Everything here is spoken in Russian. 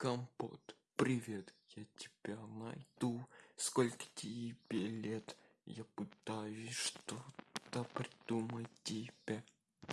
компот. Привет я тебя найду. Сколько тебе лет? Я пытаюсь что-то придумать тебе.